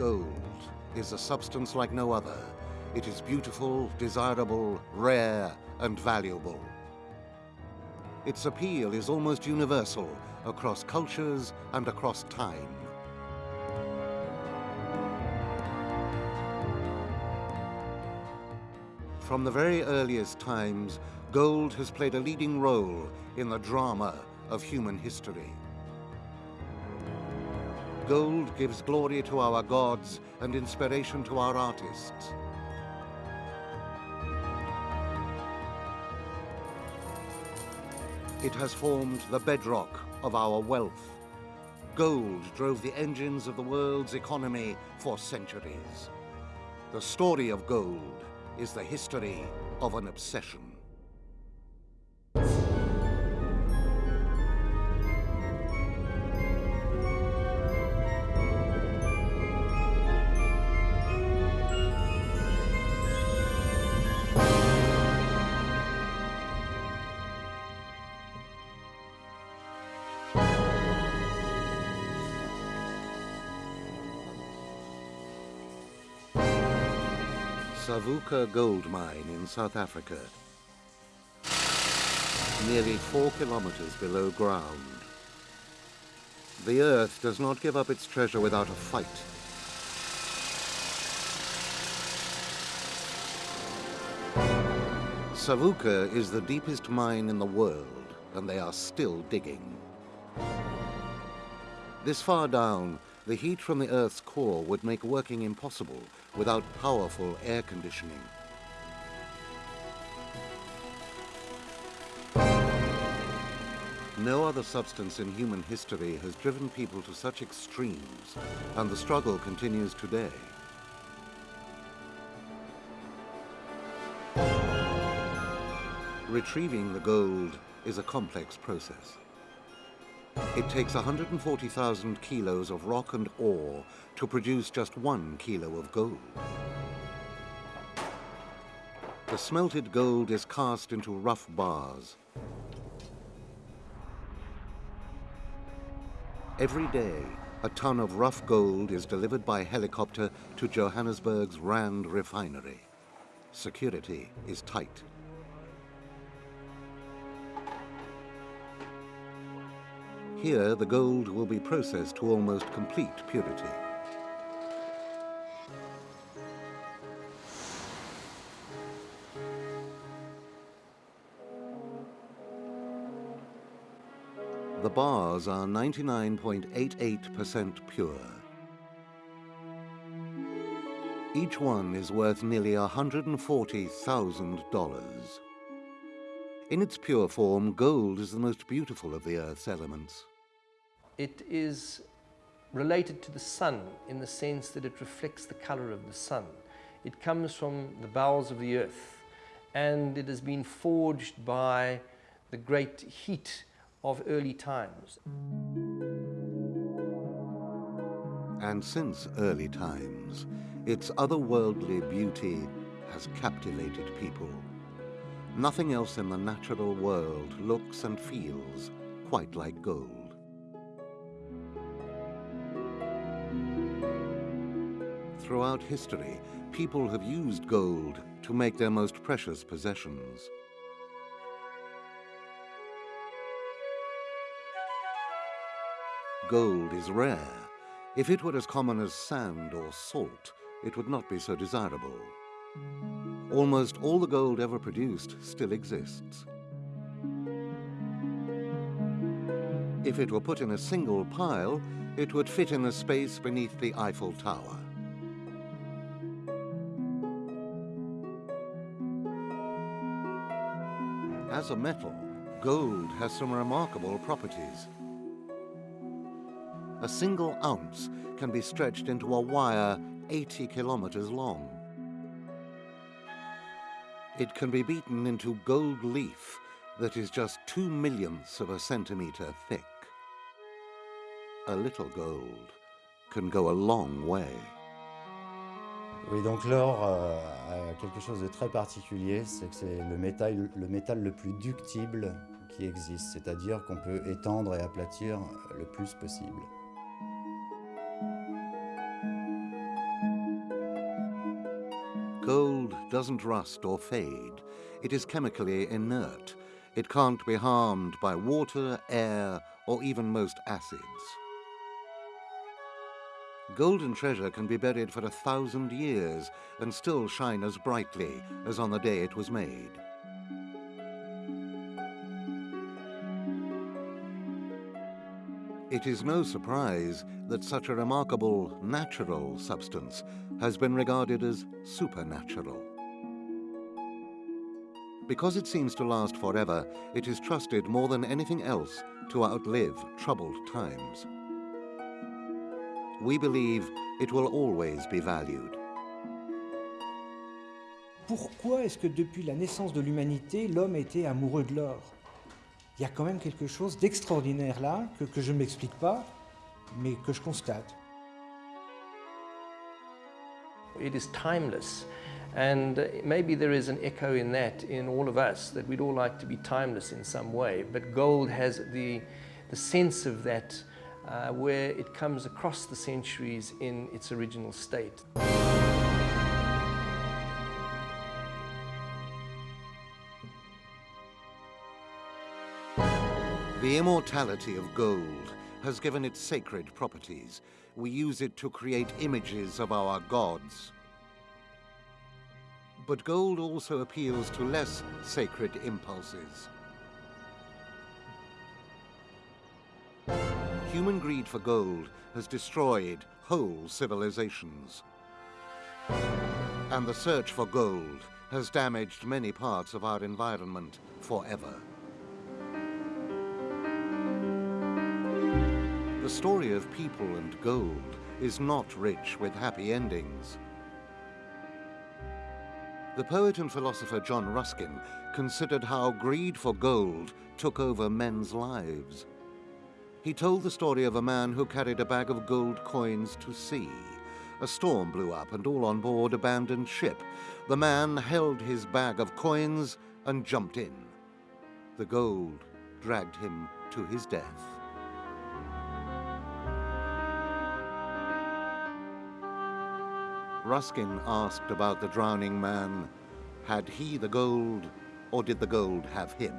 gold is a substance like no other. It is beautiful, desirable, rare, and valuable. Its appeal is almost universal across cultures and across time. From the very earliest times, gold has played a leading role in the drama of human history. Gold gives glory to our gods and inspiration to our artists. It has formed the bedrock of our wealth. Gold drove the engines of the world's economy for centuries. The story of gold is the history of an obsession. Savuka gold mine in South Africa. Nearly four kilometers below ground. The earth does not give up its treasure without a fight. Savuka is the deepest mine in the world, and they are still digging. This far down, the heat from the Earth's core would make working impossible without powerful air conditioning. No other substance in human history has driven people to such extremes, and the struggle continues today. Retrieving the gold is a complex process. It takes 140,000 kilos of rock and ore to produce just one kilo of gold. The smelted gold is cast into rough bars. Every day, a ton of rough gold is delivered by helicopter to Johannesburg's Rand refinery. Security is tight. Here, the gold will be processed to almost complete purity. The bars are 99.88% pure. Each one is worth nearly $140,000. In its pure form, gold is the most beautiful of the Earth's elements. It is related to the sun in the sense that it reflects the color of the sun. It comes from the bowels of the earth and it has been forged by the great heat of early times. And since early times, its otherworldly beauty has captivated people. Nothing else in the natural world looks and feels quite like gold. Throughout history, people have used gold to make their most precious possessions. Gold is rare. If it were as common as sand or salt, it would not be so desirable. Almost all the gold ever produced still exists. If it were put in a single pile, it would fit in the space beneath the Eiffel Tower. A metal, gold has some remarkable properties. A single ounce can be stretched into a wire 80 kilometers long. It can be beaten into gold leaf that is just two millionths of a centimeter thick. A little gold can go a long way. Oui, donc l'or euh, a quelque chose de très particulier, c'est que c'est le métal, le métal le plus ductible qui existe, c'est-à-dire qu'on peut étendre et aplatir le plus possible. Gold doesn't rust or fade. It is chemically inert. It can't be harmed by water, air, or even most acids. Golden treasure can be buried for a thousand years and still shine as brightly as on the day it was made. It is no surprise that such a remarkable natural substance has been regarded as supernatural. Because it seems to last forever, it is trusted more than anything else to outlive troubled times. We believe it will always be valued. Pourquoi est-ce que depuis la naissance de l'humanité, l'homme était amoureux de l'or Il y a quand même quelque chose d'extraordinaire là, que, que je ne m'explique pas, mais que je constate. It is timeless. And uh, maybe there is an echo in that in all of us, that we'd all like to be timeless in some way. But gold has the, the sense of that uh, where it comes across the centuries in its original state. The immortality of gold has given it sacred properties. We use it to create images of our gods. But gold also appeals to less sacred impulses. Human greed for gold has destroyed whole civilizations. And the search for gold has damaged many parts of our environment forever. The story of people and gold is not rich with happy endings. The poet and philosopher John Ruskin considered how greed for gold took over men's lives. He told the story of a man who carried a bag of gold coins to sea. A storm blew up and all on board abandoned ship. The man held his bag of coins and jumped in. The gold dragged him to his death. Ruskin asked about the drowning man, had he the gold or did the gold have him?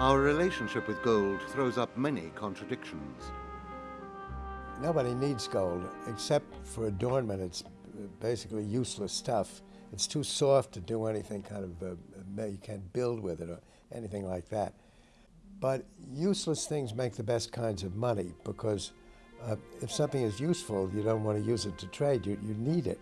Our relationship with gold throws up many contradictions. Nobody needs gold except for adornment. It's basically useless stuff. It's too soft to do anything kind of, uh, you can't build with it or anything like that. But useless things make the best kinds of money because uh, if something is useful, you don't want to use it to trade, you, you need it.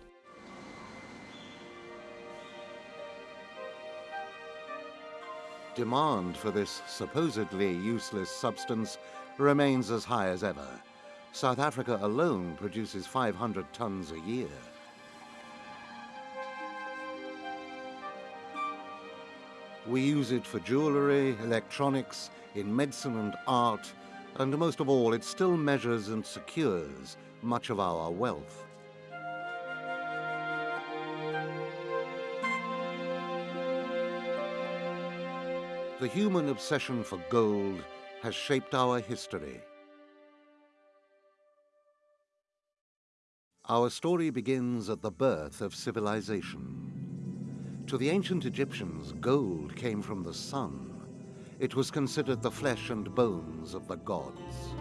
Demand for this supposedly useless substance remains as high as ever. South Africa alone produces 500 tons a year. We use it for jewelry, electronics, in medicine and art, and most of all, it still measures and secures much of our wealth. The human obsession for gold has shaped our history. Our story begins at the birth of civilization. To the ancient Egyptians, gold came from the sun. It was considered the flesh and bones of the gods.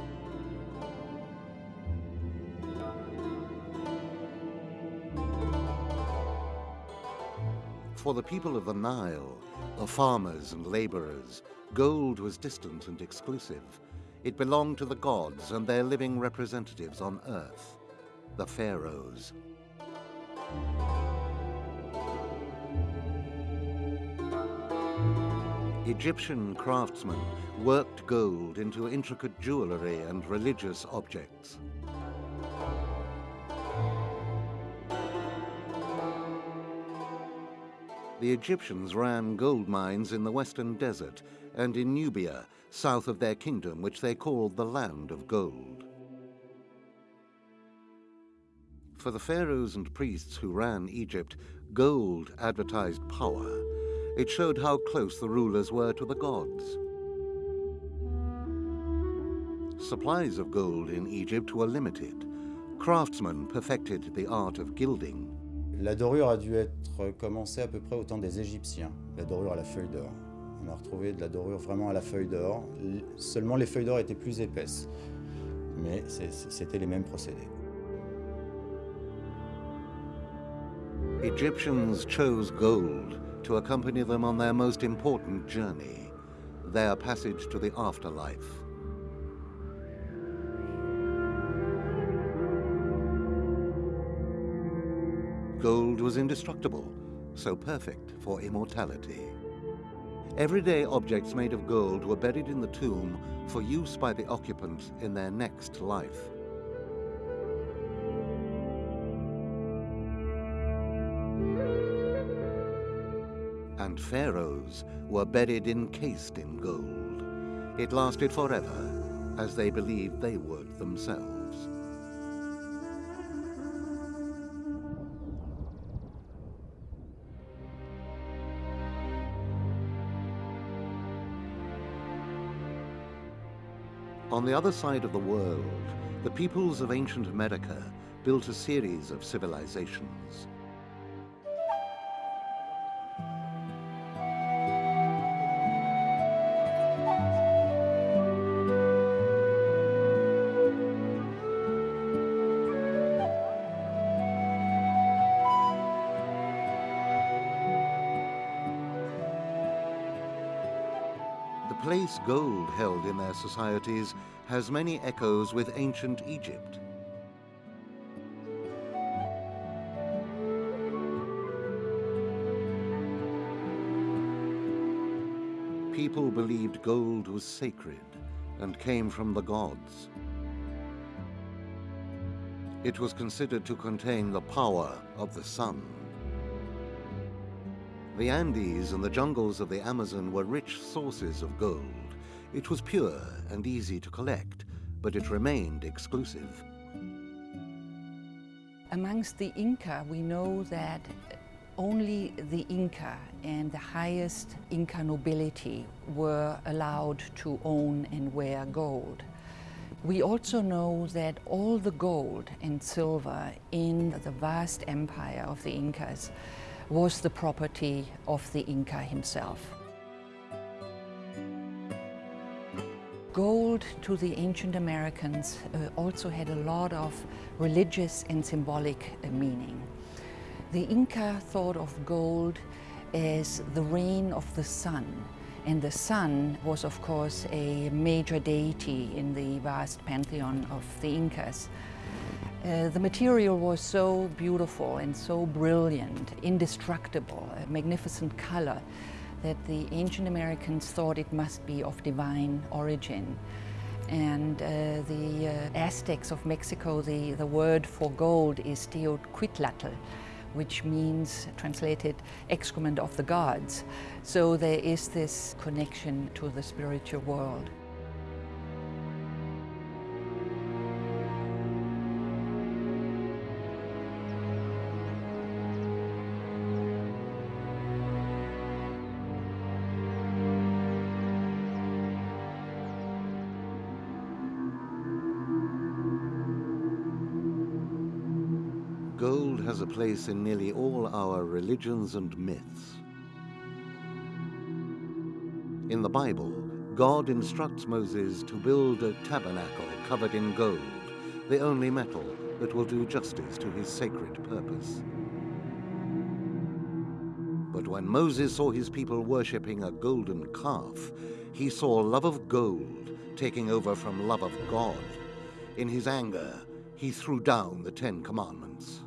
For the people of the Nile, the farmers and laborers, gold was distant and exclusive. It belonged to the gods and their living representatives on earth, the pharaohs. Egyptian craftsmen worked gold into intricate jewelry and religious objects. The Egyptians ran gold mines in the western desert and in Nubia, south of their kingdom, which they called the Land of Gold. For the pharaohs and priests who ran Egypt, gold advertised power. It showed how close the rulers were to the gods. supplies of gold in Egypt were limited. Craftsmen perfected the art of gilding. La dorure a dû être commencée à peu près au temps des Égyptiens, la dorure à la feuille d'or. On a retrouvé de la dorure vraiment à la feuille d'or. Seulement les feuilles d'or étaient plus épaisses, mais c'était les mêmes procédés. Egyptians chose gold to accompany them on their most important journey, their passage to the afterlife. Gold was indestructible, so perfect for immortality. Everyday objects made of gold were buried in the tomb for use by the occupants in their next life. And pharaohs were buried encased in gold. It lasted forever, as they believed they would themselves. On the other side of the world, the peoples of ancient America built a series of civilizations. In their societies has many echoes with ancient Egypt. People believed gold was sacred and came from the gods. It was considered to contain the power of the sun. The Andes and the jungles of the Amazon were rich sources of gold. It was pure and easy to collect, but it remained exclusive. Amongst the Inca, we know that only the Inca and the highest Inca nobility were allowed to own and wear gold. We also know that all the gold and silver in the vast empire of the Incas was the property of the Inca himself. Gold to the ancient Americans uh, also had a lot of religious and symbolic uh, meaning. The Inca thought of gold as the rain of the sun, and the sun was of course a major deity in the vast pantheon of the Incas. Uh, the material was so beautiful and so brilliant, indestructible, a magnificent color, that the ancient Americans thought it must be of divine origin. And uh, the uh, Aztecs of Mexico, the, the word for gold is Teocuitlatl, which means, translated, excrement of the gods. So there is this connection to the spiritual world. Gold has a place in nearly all our religions and myths. In the Bible, God instructs Moses to build a tabernacle covered in gold, the only metal that will do justice to his sacred purpose. But when Moses saw his people worshipping a golden calf, he saw love of gold taking over from love of God. In his anger, he threw down the Ten Commandments.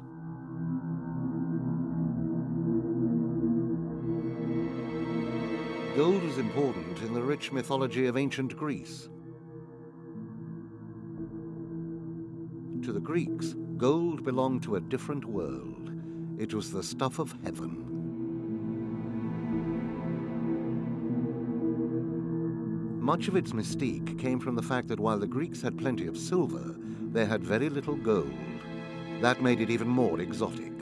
Gold was important in the rich mythology of ancient Greece. To the Greeks, gold belonged to a different world. It was the stuff of heaven. Much of its mystique came from the fact that while the Greeks had plenty of silver, they had very little gold. That made it even more exotic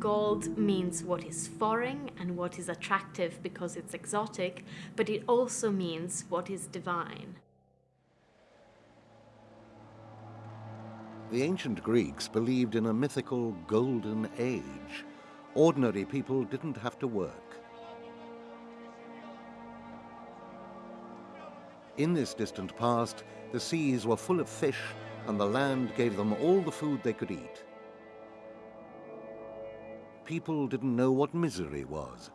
gold means what is foreign and what is attractive because it's exotic, but it also means what is divine. The ancient Greeks believed in a mythical golden age. Ordinary people didn't have to work. In this distant past, the seas were full of fish and the land gave them all the food they could eat. People didn't know what misery was.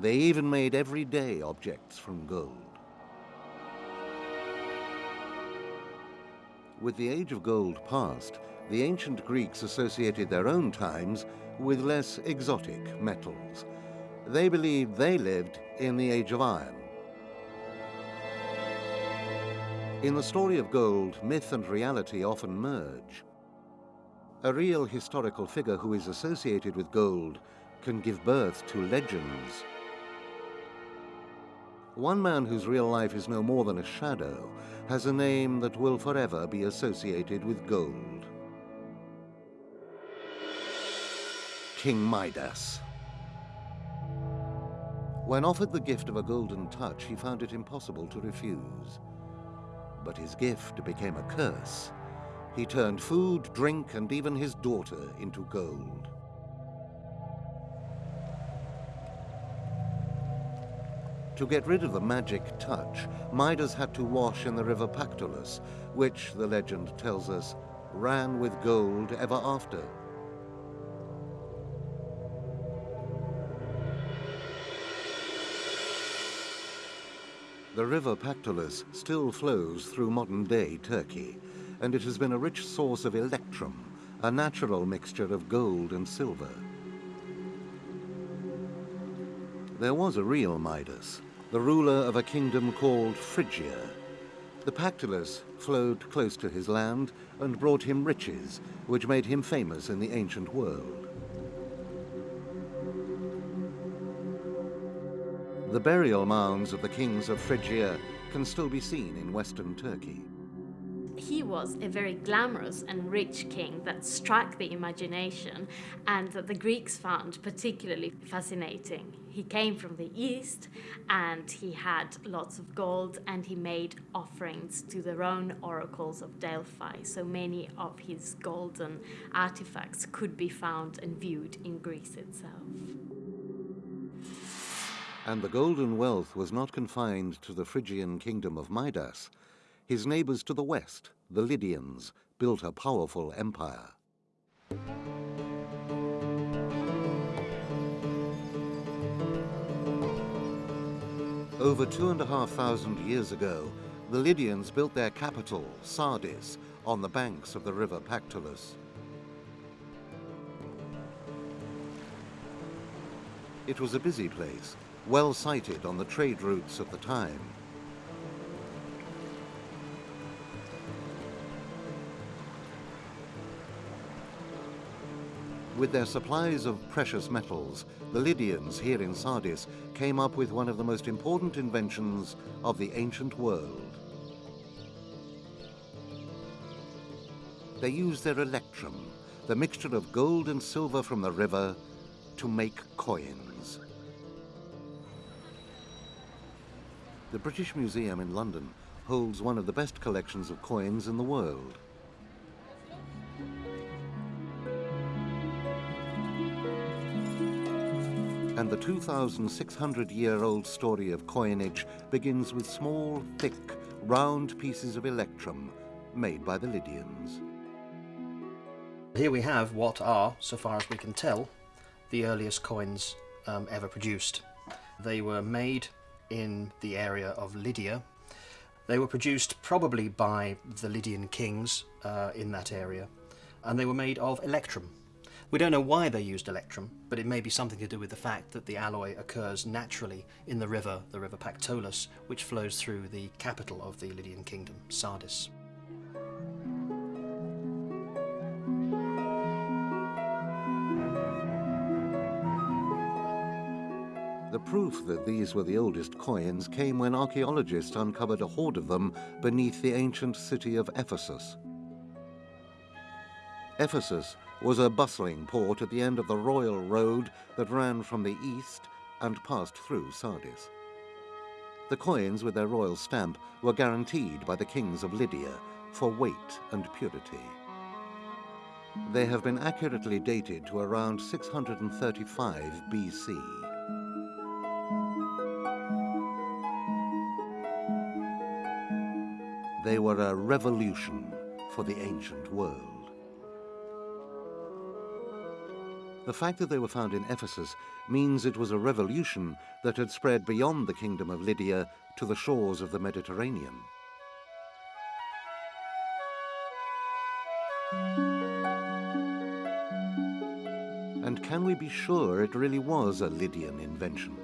They even made everyday objects from gold. With the age of gold past, the ancient Greeks associated their own times with less exotic metals. They believed they lived in the age of iron. In the story of gold, myth and reality often merge. A real historical figure who is associated with gold can give birth to legends. One man whose real life is no more than a shadow has a name that will forever be associated with gold. King Midas. When offered the gift of a golden touch, he found it impossible to refuse. But his gift became a curse. He turned food, drink, and even his daughter into gold. To get rid of the magic touch, Midas had to wash in the river Pactolus, which, the legend tells us, ran with gold ever after. The river Pactolus still flows through modern-day Turkey, and it has been a rich source of electrum, a natural mixture of gold and silver. There was a real Midas, the ruler of a kingdom called Phrygia. The Pactolus flowed close to his land and brought him riches, which made him famous in the ancient world. The burial mounds of the kings of Phrygia can still be seen in western Turkey he was a very glamorous and rich king that struck the imagination and that the Greeks found particularly fascinating. He came from the east and he had lots of gold and he made offerings to their own oracles of Delphi. So many of his golden artifacts could be found and viewed in Greece itself. And the golden wealth was not confined to the Phrygian kingdom of Midas. His neighbors to the west, the Lydians, built a powerful empire. Over two and a half thousand years ago, the Lydians built their capital, Sardis, on the banks of the river Pactolus. It was a busy place, well sited on the trade routes of the time. With their supplies of precious metals, the Lydians here in Sardis came up with one of the most important inventions of the ancient world. They used their electrum, the mixture of gold and silver from the river, to make coins. The British Museum in London holds one of the best collections of coins in the world. And the 2,600-year-old story of coinage begins with small, thick, round pieces of electrum made by the Lydians. Here we have what are, so far as we can tell, the earliest coins um, ever produced. They were made in the area of Lydia. They were produced probably by the Lydian kings uh, in that area, and they were made of electrum, we don't know why they used electrum, but it may be something to do with the fact that the alloy occurs naturally in the river, the river Pactolus, which flows through the capital of the Lydian kingdom, Sardis. The proof that these were the oldest coins came when archaeologists uncovered a hoard of them beneath the ancient city of Ephesus. Ephesus was a bustling port at the end of the royal road that ran from the east and passed through Sardis. The coins with their royal stamp were guaranteed by the kings of Lydia for weight and purity. They have been accurately dated to around 635 BC. They were a revolution for the ancient world. The fact that they were found in Ephesus means it was a revolution that had spread beyond the kingdom of Lydia to the shores of the Mediterranean. And can we be sure it really was a Lydian invention?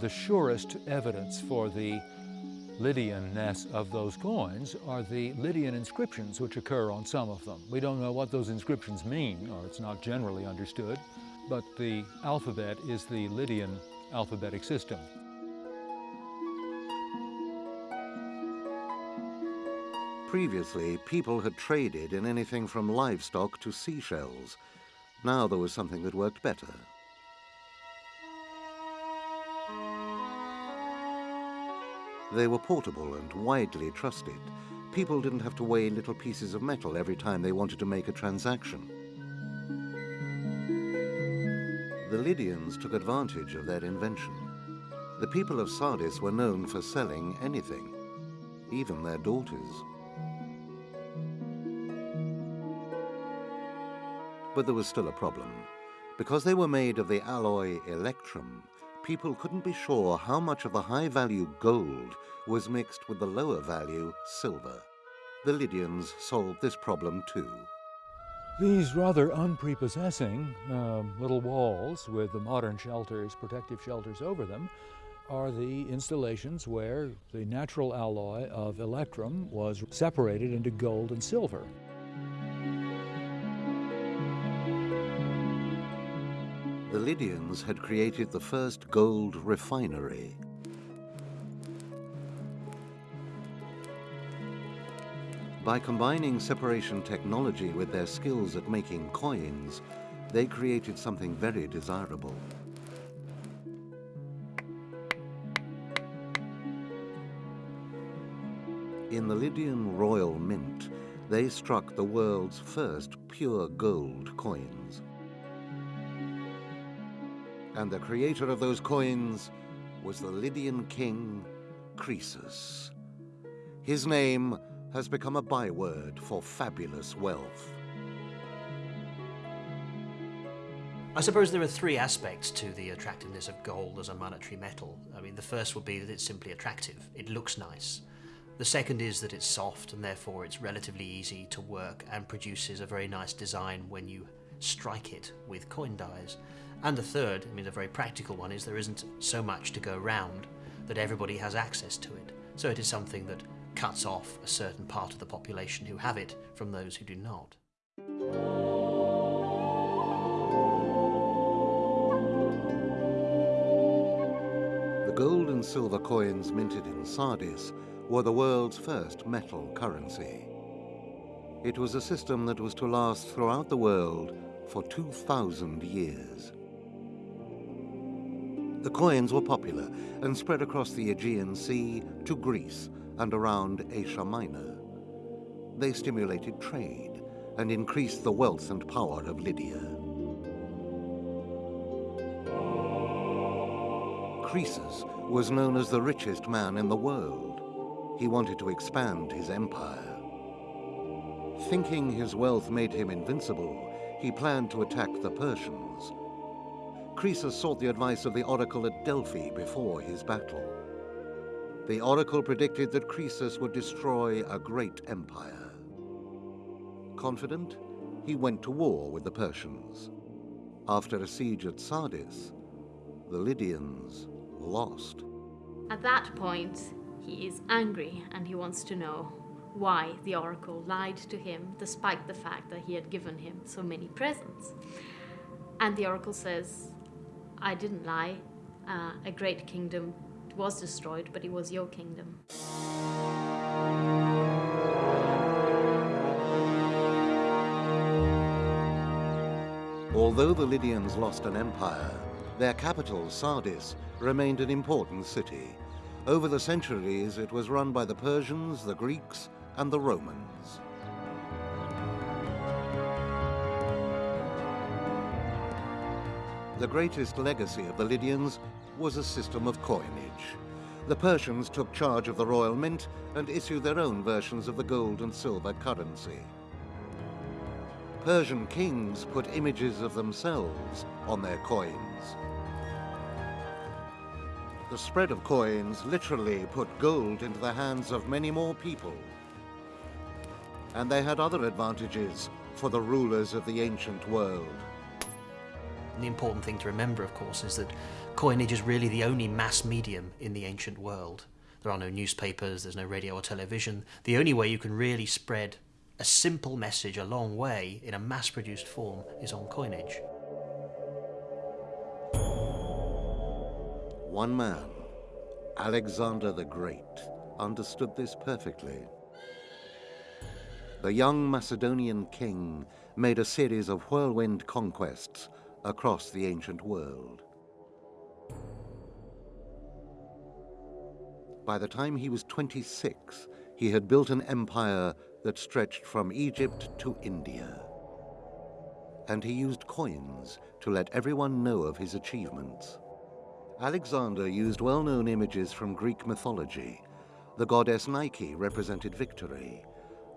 The surest evidence for the Lydianness of those coins are the Lydian inscriptions which occur on some of them. We don't know what those inscriptions mean, or it's not generally understood, but the alphabet is the Lydian alphabetic system. Previously, people had traded in anything from livestock to seashells. Now there was something that worked better. They were portable and widely trusted. People didn't have to weigh little pieces of metal every time they wanted to make a transaction. The Lydians took advantage of their invention. The people of Sardis were known for selling anything, even their daughters. But there was still a problem. Because they were made of the alloy electrum, people couldn't be sure how much of the high-value gold was mixed with the lower value silver. The Lydians solved this problem too. These rather unprepossessing um, little walls with the modern shelters, protective shelters over them, are the installations where the natural alloy of electrum was separated into gold and silver. The Lydians had created the first gold refinery. By combining separation technology with their skills at making coins, they created something very desirable. In the Lydian Royal Mint, they struck the world's first pure gold coins. And the creator of those coins was the Lydian king, Croesus. His name has become a byword for fabulous wealth. I suppose there are three aspects to the attractiveness of gold as a monetary metal. I mean, the first would be that it's simply attractive. It looks nice. The second is that it's soft and therefore it's relatively easy to work and produces a very nice design when you strike it with coin dies. And the third, I mean, a very practical one, is there isn't so much to go round that everybody has access to it. So it is something that cuts off a certain part of the population who have it from those who do not. The gold and silver coins minted in Sardis were the world's first metal currency. It was a system that was to last throughout the world for 2,000 years. The coins were popular and spread across the Aegean Sea to Greece and around Asia Minor. They stimulated trade and increased the wealth and power of Lydia. Croesus was known as the richest man in the world. He wanted to expand his empire. Thinking his wealth made him invincible, he planned to attack the Persians. Croesus sought the advice of the oracle at Delphi before his battle. The oracle predicted that Croesus would destroy a great empire. Confident, he went to war with the Persians. After a siege at Sardis, the Lydians lost. At that point, he is angry and he wants to know why the oracle lied to him despite the fact that he had given him so many presents. And the oracle says, I didn't lie. Uh, a great kingdom was destroyed, but it was your kingdom. Although the Lydians lost an empire, their capital, Sardis, remained an important city. Over the centuries, it was run by the Persians, the Greeks, and the Romans. The greatest legacy of the Lydians was a system of coinage. The Persians took charge of the royal mint and issued their own versions of the gold and silver currency. Persian kings put images of themselves on their coins. The spread of coins literally put gold into the hands of many more people. And they had other advantages for the rulers of the ancient world. The important thing to remember, of course, is that coinage is really the only mass medium in the ancient world. There are no newspapers, there's no radio or television. The only way you can really spread a simple message a long way in a mass produced form is on coinage. One man, Alexander the Great, understood this perfectly. The young Macedonian king made a series of whirlwind conquests across the ancient world. By the time he was 26, he had built an empire that stretched from Egypt to India. And he used coins to let everyone know of his achievements. Alexander used well-known images from Greek mythology. The goddess Nike represented victory.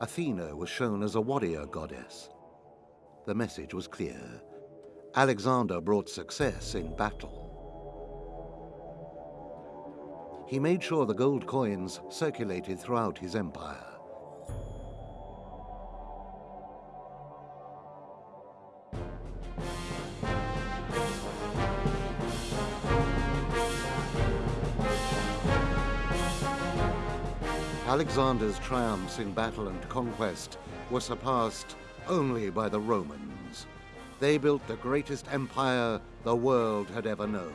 Athena was shown as a warrior goddess. The message was clear. Alexander brought success in battle. He made sure the gold coins circulated throughout his empire. Alexander's triumphs in battle and conquest were surpassed only by the Romans. They built the greatest empire the world had ever known.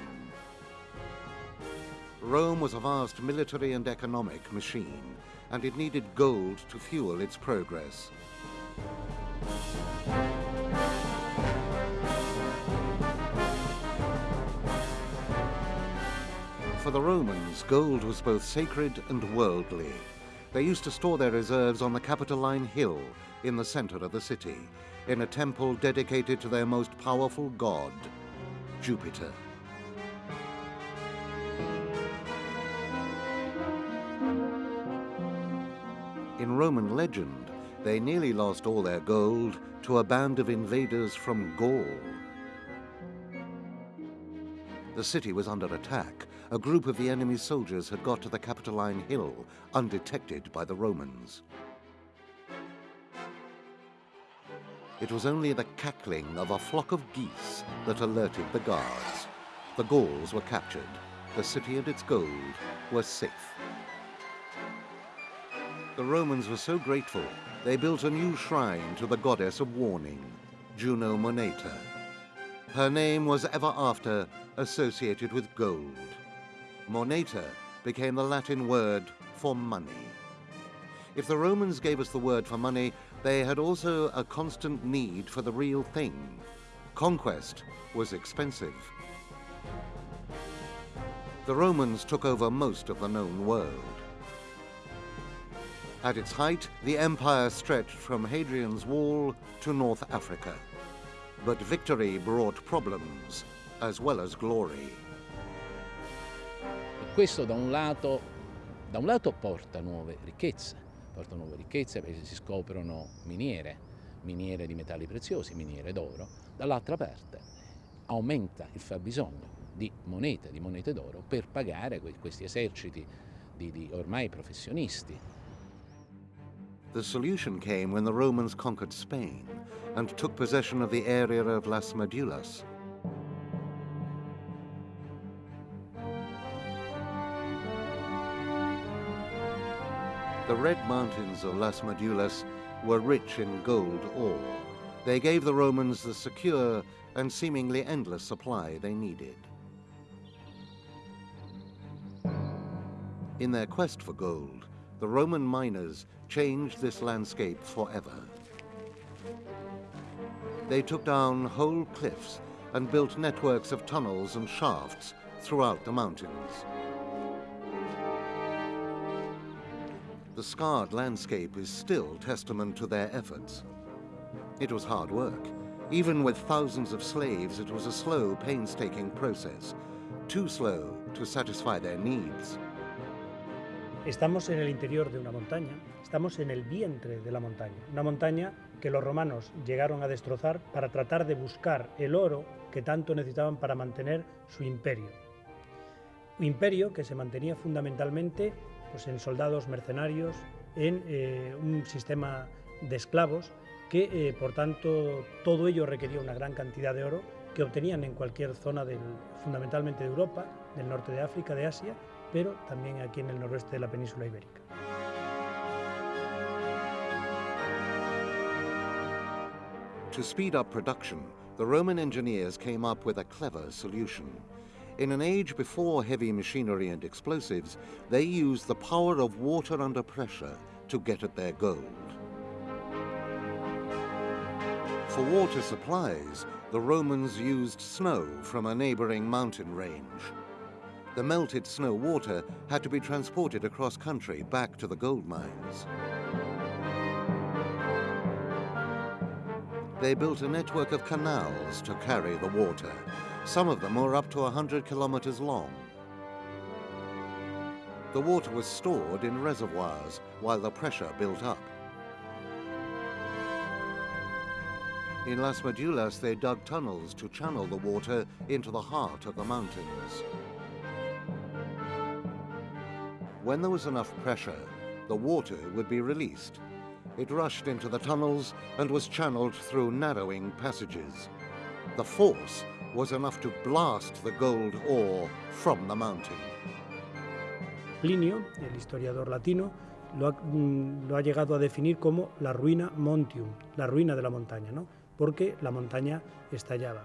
Rome was a vast military and economic machine, and it needed gold to fuel its progress. For the Romans, gold was both sacred and worldly. They used to store their reserves on the Capitoline Hill in the center of the city, in a temple dedicated to their most powerful god, Jupiter. In Roman legend, they nearly lost all their gold to a band of invaders from Gaul. The city was under attack. A group of the enemy's soldiers had got to the Capitoline Hill undetected by the Romans. It was only the cackling of a flock of geese that alerted the guards. The Gauls were captured. The city and its gold were safe. The Romans were so grateful, they built a new shrine to the goddess of warning, Juno Moneta. Her name was ever after associated with gold. Moneta became the Latin word for money. If the Romans gave us the word for money, they had also a constant need for the real thing. Conquest was expensive. The Romans took over most of the known world. At its height, the empire stretched from Hadrian's Wall to North Africa. But victory brought problems as well as glory. Questo da un lato, da un lato porta nuove ricchezze, porta nuove ricchezze perché si scoprono miniere, miniere di metalli preziosi, miniere d'oro, dall'altra parte aumenta il fabbisogno di monete, di monete d'oro per pagare questi eserciti di, di ormai professionisti The solution came when the Romans conquered Spain and took possession of the area of Las Medulas. The Red Mountains of Las Medulas were rich in gold ore. They gave the Romans the secure and seemingly endless supply they needed. In their quest for gold, the Roman miners changed this landscape forever. They took down whole cliffs and built networks of tunnels and shafts throughout the mountains. The scarred landscape is still testament to their efforts. It was hard work, Even with thousands of slaves, it was a slow, painstaking process, too slow to satisfy their needs. Estamos en el interior de una montaña, estamos en el vientre de la montaña, una montaña que los romanos llegaron a destrozar para tratar de buscar el oro que tanto necesitaban para mantener su imperio. Un imperio que se mantenía fundamentalmente pues, en soldados mercenarios, en eh, un sistema de esclavos, que eh, por tanto todo ello requería una gran cantidad de oro que obtenían en cualquier zona del, fundamentalmente de Europa, del norte de África, de Asia, pero también aquí en el noroeste de la península ibérica. To speed up production, the Roman engineers came up with a clever solution. In an age before heavy machinery and explosives, they used the power of water under pressure to get at their gold. For water supplies, the Romans used snow from a neighboring mountain range. The melted snow water had to be transported across country back to the gold mines. They built a network of canals to carry the water. Some of them were up to 100 kilometers long. The water was stored in reservoirs while the pressure built up. In Las Medulas, they dug tunnels to channel the water into the heart of the mountains. When there was enough pressure, the water would be released it rushed into the tunnels and was channeled through narrowing passages. The force was enough to blast the gold ore from the mountain. Plinio, el historiador latino, lo ha, mm, lo ha, llegado a definir como la ruina montium, la ruina de la montaña, ¿no? porque la montaña estallaba.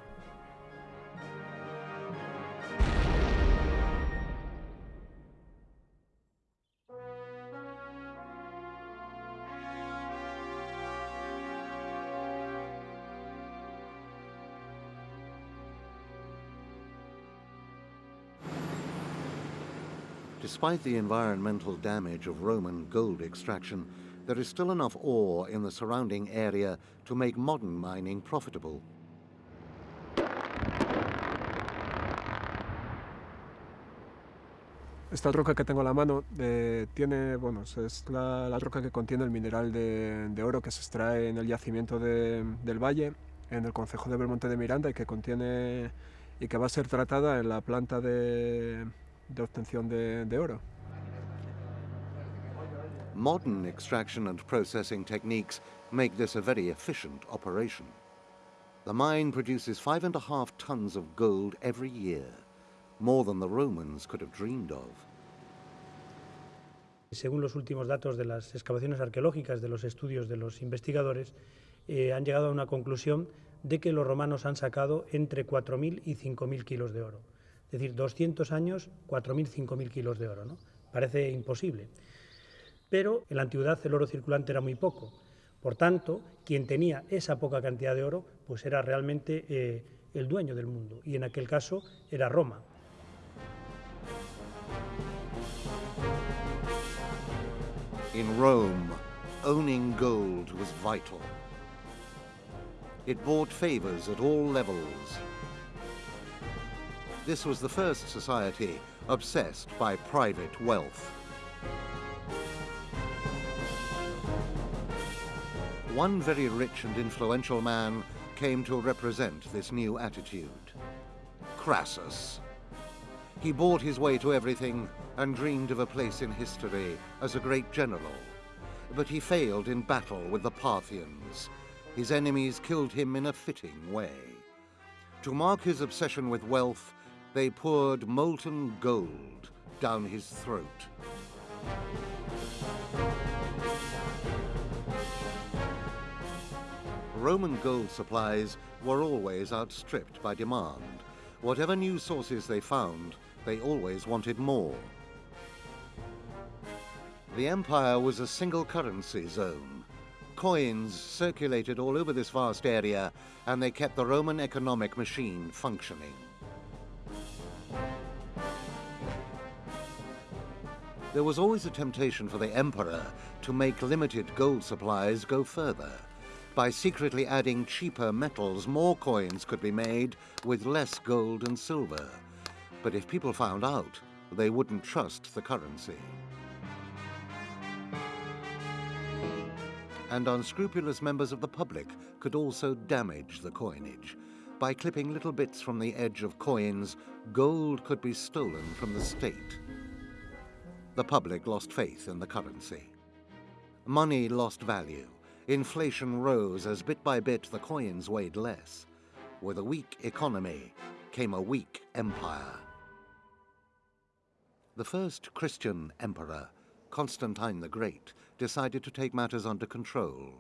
Despite the environmental damage of Roman gold extraction, there is still enough ore in the surrounding area to make modern mining profitable. Esta roca que tengo a la mano eh, tiene, bueno, es la, la, roca que contiene el mineral de, de, oro que se extrae en el yacimiento de, del Valle, en el concejo de Belmonte de Miranda y que contiene y que va a ser tratada en la planta de, de obtención de, de oro. Modern extraction and processing techniques make this a very efficient operation. The mine produces five and a half tons of gold every year, more than the Romans could have dreamed of. Según los últimos datos de las excavaciones arqueológicas, de los estudios de los investigadores, eh, han llegado a una conclusión de que los romanos han sacado entre 4.000 y 5.000 kilos de oro. Es decir, 200 años, 4.000, 5.000 kilos de oro. ¿no? Parece imposible. Pero en la antigüedad el oro circulante era muy poco. Por tanto, quien tenía esa poca cantidad de oro, pues era realmente eh, el dueño del mundo. Y en aquel caso era Roma. In Rome, owning gold was vital. It bought favors at all levels. This was the first society obsessed by private wealth. One very rich and influential man came to represent this new attitude. Crassus. He bought his way to everything and dreamed of a place in history as a great general. But he failed in battle with the Parthians. His enemies killed him in a fitting way. To mark his obsession with wealth, they poured molten gold down his throat. Roman gold supplies were always outstripped by demand. Whatever new sources they found, they always wanted more. The empire was a single currency zone. Coins circulated all over this vast area, and they kept the Roman economic machine functioning. There was always a temptation for the emperor to make limited gold supplies go further. By secretly adding cheaper metals, more coins could be made with less gold and silver. But if people found out, they wouldn't trust the currency. And unscrupulous members of the public could also damage the coinage. By clipping little bits from the edge of coins, gold could be stolen from the state. The public lost faith in the currency. Money lost value. Inflation rose as bit by bit the coins weighed less. With a weak economy came a weak empire. The first Christian emperor, Constantine the Great, decided to take matters under control.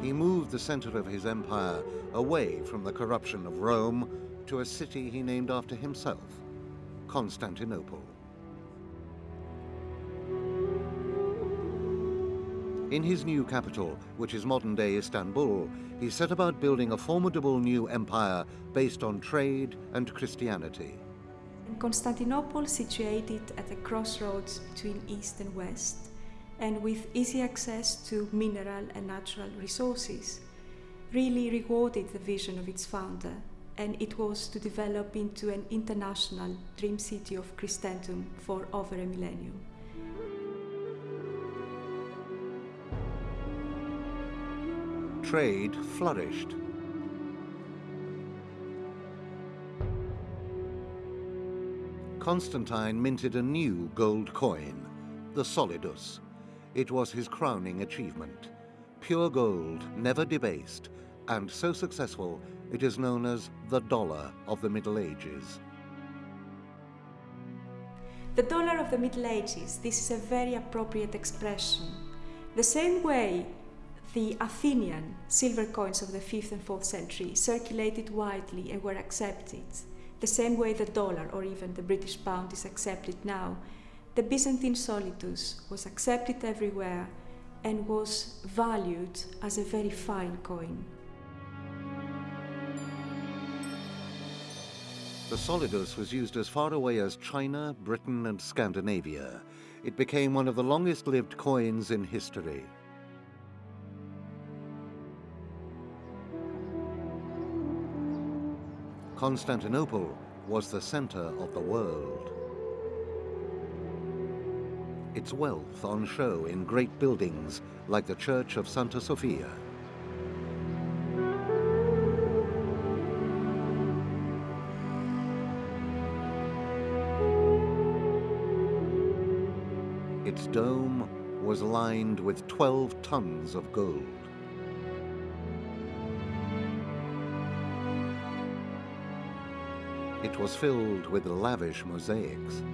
He moved the center of his empire away from the corruption of Rome to a city he named after himself, Constantinople. In his new capital, which is modern-day Istanbul, he set about building a formidable new empire based on trade and Christianity. Constantinople, situated at a crossroads between East and West, and with easy access to mineral and natural resources, really rewarded the vision of its founder, and it was to develop into an international dream city of Christendom for over a millennium. Trade flourished. Constantine minted a new gold coin, the solidus. It was his crowning achievement. Pure gold, never debased, and so successful it is known as the dollar of the Middle Ages. The dollar of the Middle Ages, this is a very appropriate expression. The same way the Athenian silver coins of the 5th and 4th century circulated widely and were accepted, the same way the dollar or even the British pound is accepted now, the Byzantine solidus was accepted everywhere and was valued as a very fine coin. The solidus was used as far away as China, Britain and Scandinavia. It became one of the longest-lived coins in history. Constantinople was the center of the world. Its wealth on show in great buildings like the Church of Santa Sofia. Was lined with 12 tons of gold. It was filled with lavish mosaics.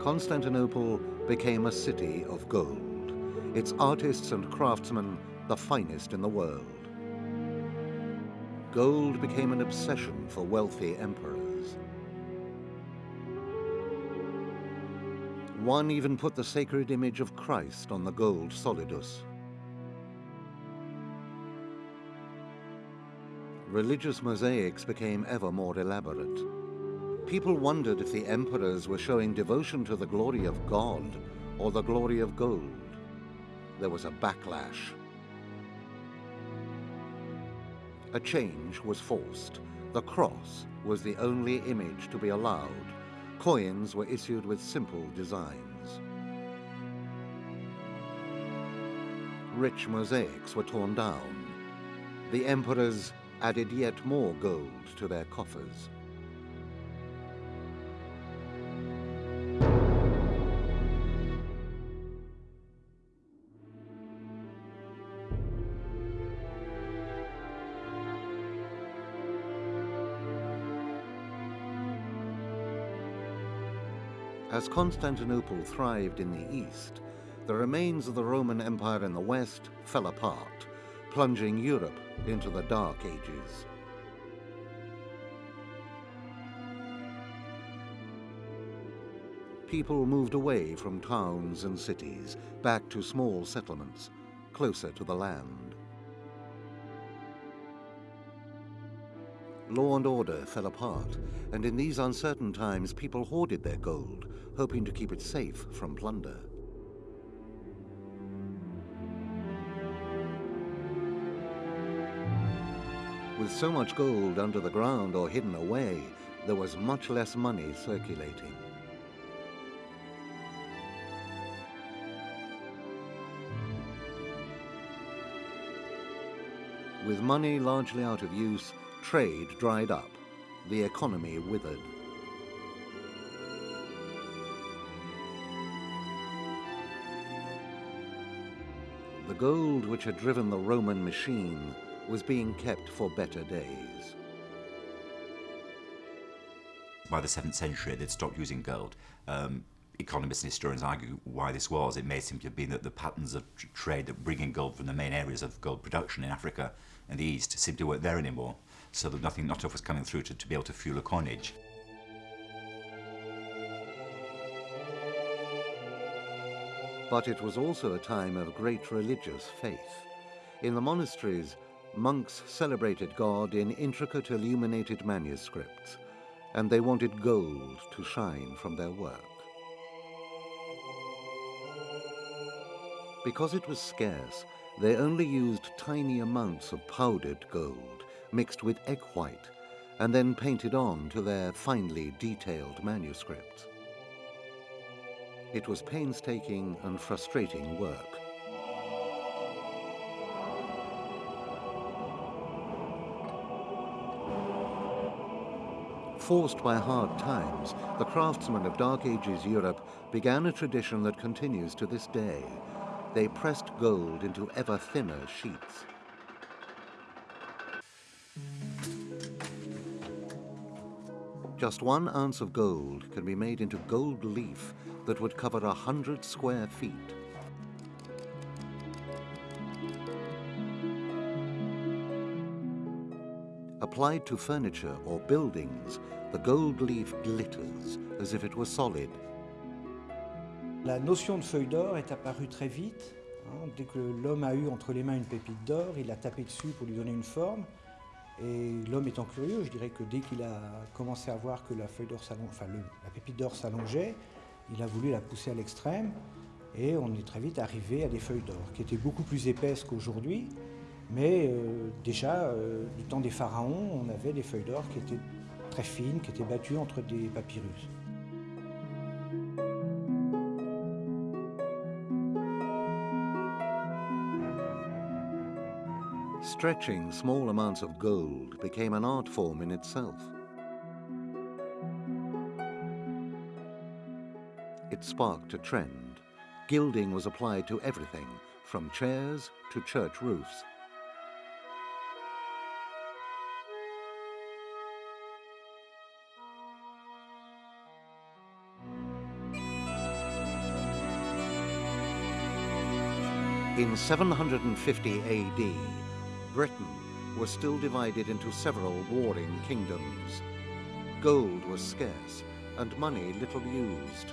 Constantinople became a city of gold, its artists and craftsmen the finest in the world. Gold became an obsession for wealthy emperors. One even put the sacred image of Christ on the gold solidus. Religious mosaics became ever more elaborate. People wondered if the emperors were showing devotion to the glory of God or the glory of gold. There was a backlash. A change was forced. The cross was the only image to be allowed. Coins were issued with simple designs. Rich mosaics were torn down. The emperors added yet more gold to their coffers. As Constantinople thrived in the east, the remains of the Roman Empire in the west fell apart, plunging Europe into the Dark Ages. People moved away from towns and cities, back to small settlements, closer to the land. Law and order fell apart, and in these uncertain times people hoarded their gold, hoping to keep it safe from plunder. With so much gold under the ground or hidden away, there was much less money circulating. With money largely out of use, trade dried up. The economy withered. Gold which had driven the Roman machine was being kept for better days. By the 7th century, they'd stopped using gold. Um, economists and historians argue why this was. It may to have been that the patterns of trade that bringing gold from the main areas of gold production in Africa and the East simply weren't there anymore, so that nothing, not enough was coming through to, to be able to fuel a coinage. But it was also a time of great religious faith. In the monasteries, monks celebrated God in intricate illuminated manuscripts, and they wanted gold to shine from their work. Because it was scarce, they only used tiny amounts of powdered gold mixed with egg white and then painted on to their finely detailed manuscripts. It was painstaking and frustrating work. Forced by hard times, the craftsmen of Dark Ages Europe began a tradition that continues to this day. They pressed gold into ever thinner sheets. Just one ounce of gold can be made into gold leaf that would cover a hundred square feet. Applied to furniture or buildings, the gold leaf glitters as if it were solid. La notion de feuille d'or est apparue très vite. Hein, dès que l'homme a eu entre les mains une pépite d'or, il a tapé dessus pour lui donner une forme. Et l'homme étant curieux, je dirais que dès qu'il a commencé à voir que la feuille d'or enfin la pépite d'or s'allongeait, il a voulu la pousser à l'extrême. Et on est très vite arrivé à des feuilles d'or qui étaient beaucoup plus épaisses qu'aujourd'hui. Mais euh, déjà, euh, du temps des pharaons, on avait des feuilles d'or qui étaient très fines, qui étaient battues entre des papyrus. Stretching small amounts of gold became an art form in itself. It sparked a trend. Gilding was applied to everything, from chairs to church roofs. In 750 AD, Britain was still divided into several warring kingdoms. Gold was scarce and money little used.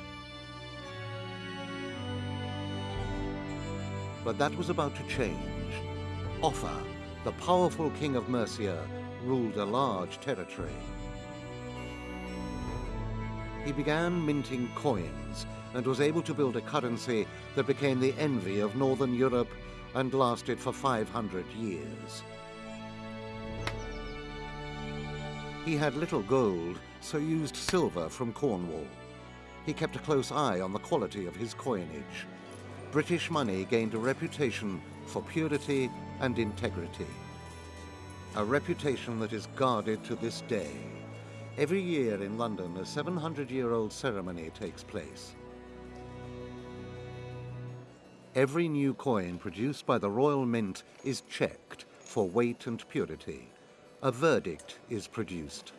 But that was about to change. Offa, the powerful king of Mercia, ruled a large territory. He began minting coins and was able to build a currency that became the envy of Northern Europe and lasted for 500 years. He had little gold, so used silver from Cornwall. He kept a close eye on the quality of his coinage. British money gained a reputation for purity and integrity. A reputation that is guarded to this day. Every year in London, a 700-year-old ceremony takes place. Every new coin produced by the Royal Mint is checked for weight and purity. A verdict is produced.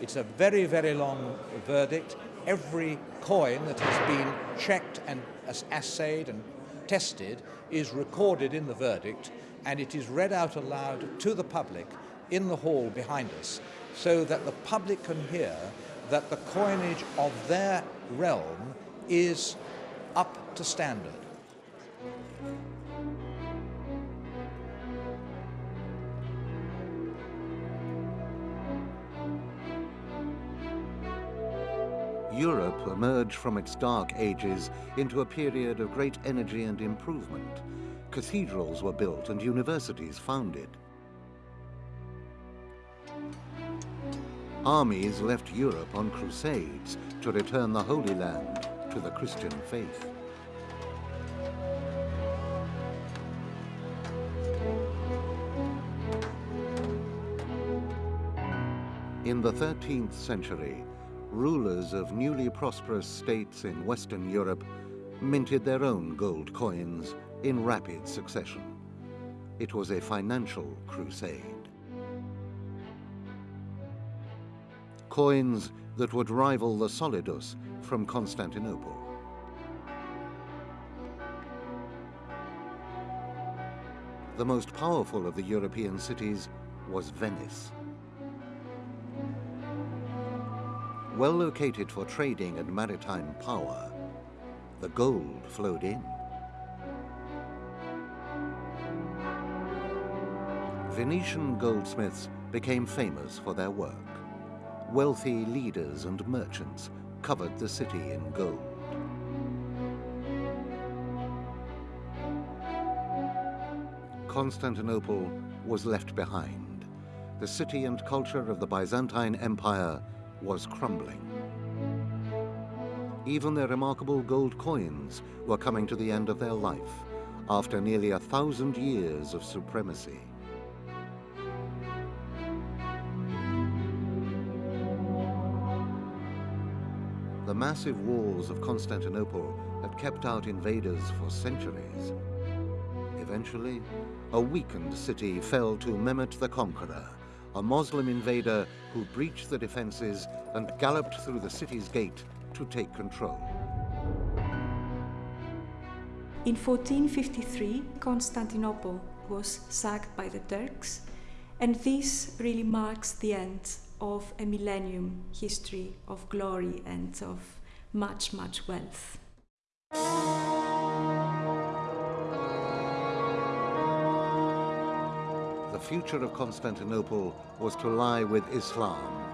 It's a very, very long verdict. Every coin that has been checked and assayed and tested is recorded in the verdict and it is read out aloud to the public in the hall behind us so that the public can hear that the coinage of their realm is up to standard. Europe emerged from its dark ages into a period of great energy and improvement. Cathedrals were built and universities founded. Armies left Europe on crusades to return the Holy Land to the Christian faith. In the 13th century, rulers of newly prosperous states in Western Europe minted their own gold coins in rapid succession. It was a financial crusade. Coins that would rival the solidus from Constantinople. The most powerful of the European cities was Venice. Well located for trading and maritime power, the gold flowed in. Venetian goldsmiths became famous for their work. Wealthy leaders and merchants covered the city in gold. Constantinople was left behind. The city and culture of the Byzantine Empire was crumbling. Even their remarkable gold coins were coming to the end of their life after nearly a thousand years of supremacy. The massive walls of Constantinople had kept out invaders for centuries. Eventually, a weakened city fell to Mehmet the Conqueror, a Muslim invader who breached the defenses and galloped through the city's gate to take control. In 1453, Constantinople was sacked by the Turks, and this really marks the end of a millennium history of glory and of much, much wealth. The future of Constantinople was to lie with Islam.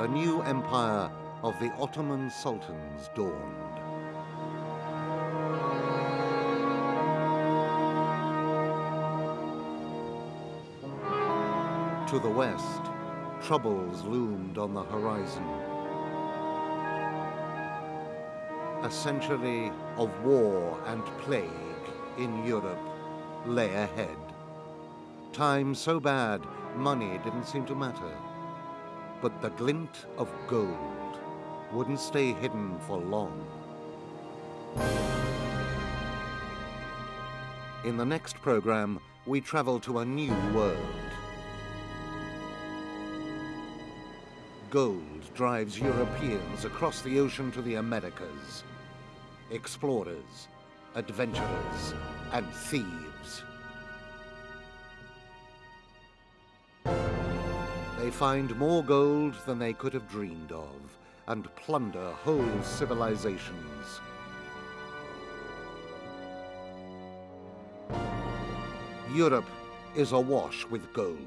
A new empire of the Ottoman sultans dawned. To the west, troubles loomed on the horizon. A century of war and plague in Europe lay ahead. Time so bad, money didn't seem to matter. But the glint of gold wouldn't stay hidden for long. In the next program, we travel to a new world. Gold drives Europeans across the ocean to the Americas. Explorers, adventurers, and thieves. They find more gold than they could have dreamed of and plunder whole civilizations. Europe is awash with gold.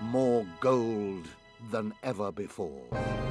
More gold than ever before.